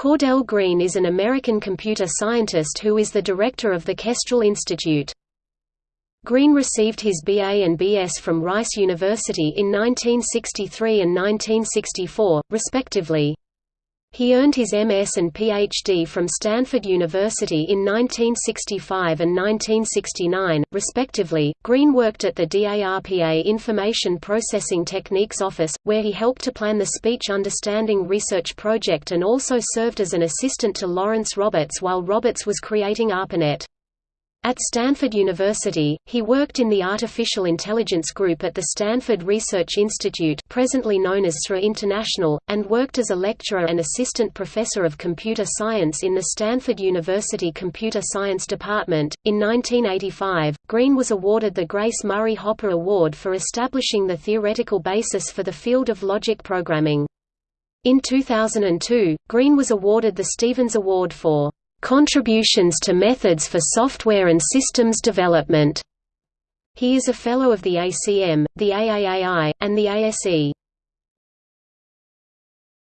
Cordell Green is an American computer scientist who is the director of the Kestrel Institute. Green received his BA and BS from Rice University in 1963 and 1964, respectively. He earned his MS and PhD from Stanford University in 1965 and 1969, respectively. Green worked at the DARPA Information Processing Techniques Office, where he helped to plan the Speech Understanding Research Project and also served as an assistant to Lawrence Roberts while Roberts was creating ARPANET. At Stanford University, he worked in the Artificial Intelligence Group at the Stanford Research Institute presently known as SRI International, and worked as a lecturer and assistant professor of computer science in the Stanford University Computer Science Department. In 1985, Green was awarded the Grace Murray Hopper Award for establishing the theoretical basis for the field of logic programming. In 2002, Green was awarded the Stevens Award for Contributions to Methods for Software and Systems Development. He is a Fellow of the ACM, the AAAI, and the ASE.